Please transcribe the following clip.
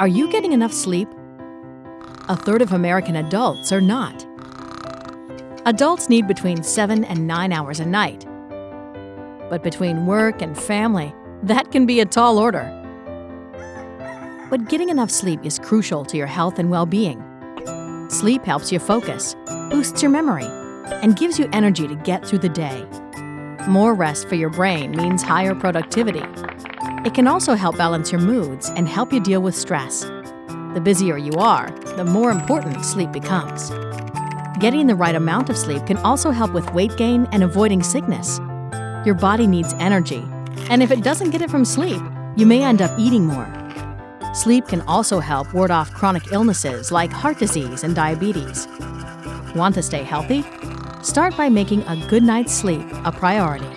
Are you getting enough sleep? A third of American adults are not. Adults need between 7 and 9 hours a night. But between work and family, that can be a tall order. But getting enough sleep is crucial to your health and well being. Sleep helps you focus, boosts your memory, and gives you energy to get through the day. More rest for your brain means higher productivity. It can also help balance your moods and help you deal with stress. The busier you are, the more important sleep becomes. Getting the right amount of sleep can also help with weight gain and avoiding sickness. Your body needs energy, and if it doesn't get it from sleep, you may end up eating more. Sleep can also help ward off chronic illnesses like heart disease and diabetes. Want to stay healthy? Start by making a good night's sleep a priority.